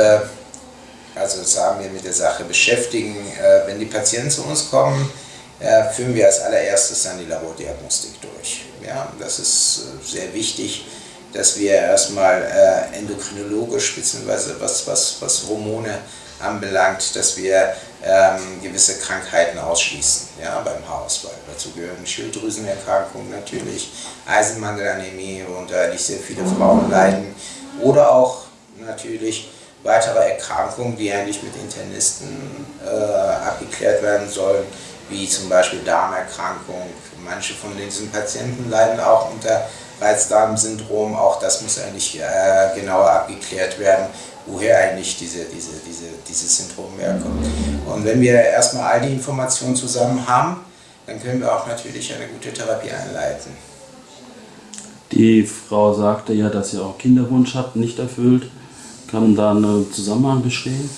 äh, also sagen wir mit der Sache beschäftigen. Äh, wenn die Patienten zu uns kommen, äh, führen wir als allererstes dann die Labordiagnostik durch. Ja, das ist äh, sehr wichtig, dass wir erstmal äh, endokrinologisch bzw. Was, was, was Hormone anbelangt, dass wir ähm, gewisse Krankheiten ausschließen ja, beim Haarausfall. Dazu gehören Schilddrüsenerkrankungen natürlich, Eisenmangelanämie, worunter nicht sehr viele Frauen leiden, oder auch natürlich weitere Erkrankungen, die eigentlich mit Internisten äh, abgeklärt werden sollen, wie zum Beispiel Darmerkrankung. Manche von diesen Patienten leiden auch unter Reizdarmsyndrom, auch das muss eigentlich äh, genauer abgeklärt werden woher eigentlich diese, diese, diese, dieses Syndrom herkommt. Und wenn wir erstmal all die Informationen zusammen haben, dann können wir auch natürlich eine gute Therapie einleiten. Die Frau sagte ja, dass sie auch Kinderwunsch hat, nicht erfüllt. Kann da ein Zusammenhang bestehen?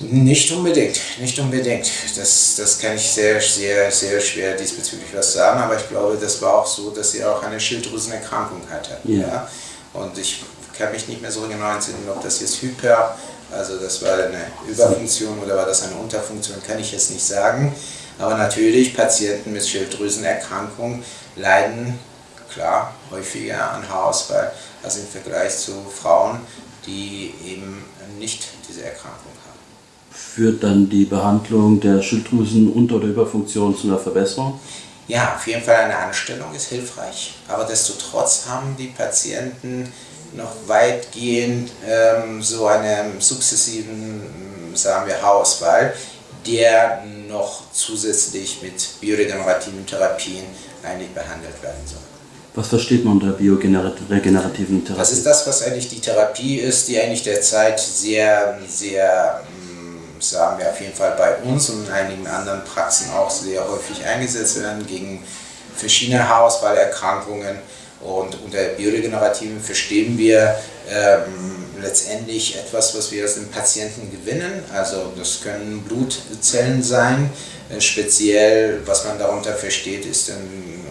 Nicht unbedingt, nicht unbedingt. Das, das kann ich sehr, sehr, sehr schwer diesbezüglich was sagen, aber ich glaube, das war auch so, dass sie auch eine Schilddrüsenerkrankung hatte. Ja. ja? Und ich kann mich nicht mehr so genau entsinnen, ob das jetzt Hyper, also das war eine Überfunktion oder war das eine Unterfunktion, kann ich jetzt nicht sagen. Aber natürlich, Patienten mit Schilddrüsenerkrankung leiden klar häufiger an Haarausfall als im Vergleich zu Frauen, die eben nicht diese Erkrankung haben. Führt dann die Behandlung der Schilddrüsen-Unter- oder Überfunktion zu einer Verbesserung? Ja, auf jeden Fall eine Anstellung ist hilfreich, aber desto trotz haben die Patienten noch weitgehend ähm, so einen sukzessiven, ähm, sagen wir, Haarausfall, der noch zusätzlich mit bioregenerativen Therapien eigentlich behandelt werden soll. Was versteht man unter bioregenerativen Therapien? Das ist das, was eigentlich die Therapie ist, die eigentlich derzeit sehr, sehr, ähm, sagen wir auf jeden Fall bei uns und in einigen anderen Praxen auch sehr häufig eingesetzt werden gegen verschiedene Haarausfallerkrankungen und unter Bioregenerativen verstehen wir ähm, letztendlich etwas, was wir aus dem Patienten gewinnen. Also das können Blutzellen sein. Äh, speziell, was man darunter versteht, ist dann,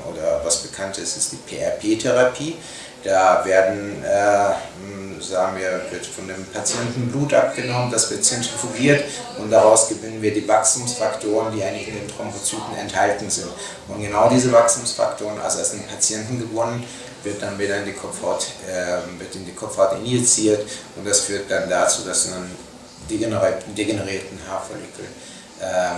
was bekannt ist, ist die PRP-Therapie. Da werden, äh, sagen wir, wird von dem Patienten Blut abgenommen, das wird zentrifugiert und daraus gewinnen wir die Wachstumsfaktoren, die eigentlich in den Thrombozyten enthalten sind. Und genau diese Wachstumsfaktoren, also aus dem Patienten gewonnen, wird dann wieder in die Kopfhaut, äh, wird in die Kopfhaut injiziert und das führt dann dazu, dass einen degenerierten Haarfollikel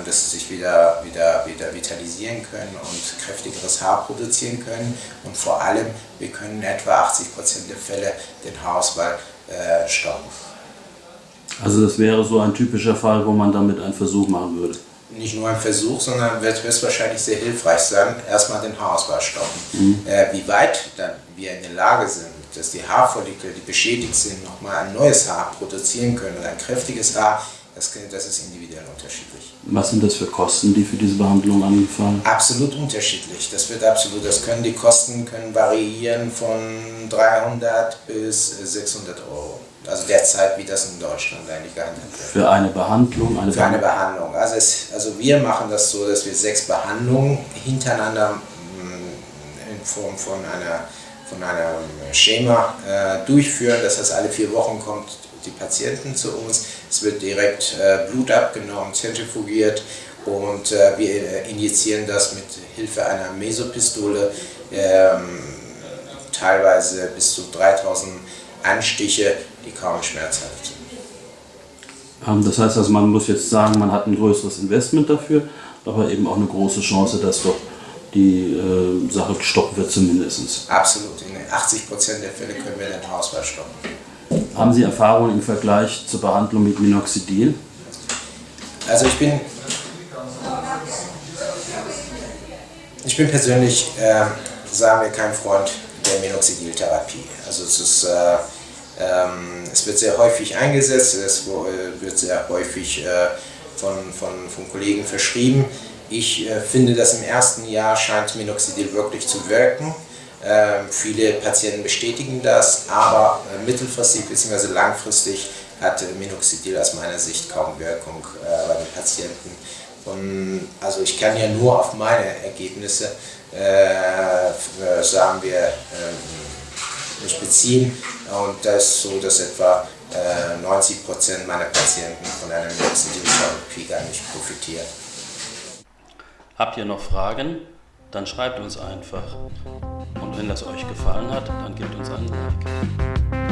dass sie sich wieder, wieder, wieder vitalisieren können und kräftigeres Haar produzieren können. Und vor allem, wir können in etwa 80% der Fälle den Haarausfall äh, stoppen. Also das wäre so ein typischer Fall, wo man damit einen Versuch machen würde? Nicht nur ein Versuch, sondern wird höchstwahrscheinlich sehr hilfreich sein, erstmal den Haarausfall stoppen. Mhm. Äh, wie weit dann wir in der Lage sind, dass die Haarfollikel, die beschädigt sind, nochmal ein neues Haar produzieren können und ein kräftiges Haar, das, das ist individuell unterschiedlich. Was sind das für Kosten, die für diese Behandlung angefallen? Absolut unterschiedlich. Das wird absolut, das können die Kosten können variieren von 300 bis 600 Euro. Also derzeit, wie das in Deutschland eigentlich gehandelt wird. Für eine Behandlung? Eine Für eine Behandlung. Also, es, also wir machen das so, dass wir sechs Behandlungen hintereinander mm, in Form von einer von einem Schema äh, durchführen. Das heißt, alle vier Wochen kommt die Patienten zu uns. Es wird direkt äh, Blut abgenommen, zentrifugiert und äh, wir äh, injizieren das mit Hilfe einer Mesopistole, ähm, teilweise bis zu 3000 Anstiche, die kaum schmerzhaft sind. Ähm, das heißt also, man muss jetzt sagen, man hat ein größeres Investment dafür, aber eben auch eine große Chance, dass doch die äh, Sache gestoppt wird zumindest. Absolut. In 80% der Fälle können wir den Haarausfall stoppen. Haben Sie Erfahrungen im Vergleich zur Behandlung mit Minoxidil? Also ich bin, ich bin persönlich, äh, sagen wir, kein Freund der Minoxidil-Therapie. Also es, ist, äh, ähm, es wird sehr häufig eingesetzt, es wird sehr häufig äh, von, von, von Kollegen verschrieben. Ich äh, finde, dass im ersten Jahr scheint Minoxidil wirklich zu wirken. Ähm, viele Patienten bestätigen das, aber äh, mittelfristig bzw. langfristig hat Minoxidil aus meiner Sicht kaum Wirkung äh, bei den Patienten. Und, also ich kann ja nur auf meine Ergebnisse, äh, sagen wir, ähm, mich beziehen und das ist so, dass etwa äh, 90% meiner Patienten von einer Minoxidil-Therapie gar nicht profitieren. Habt ihr noch Fragen? Dann schreibt uns einfach. Wenn das euch gefallen hat, dann gebt uns einen Like.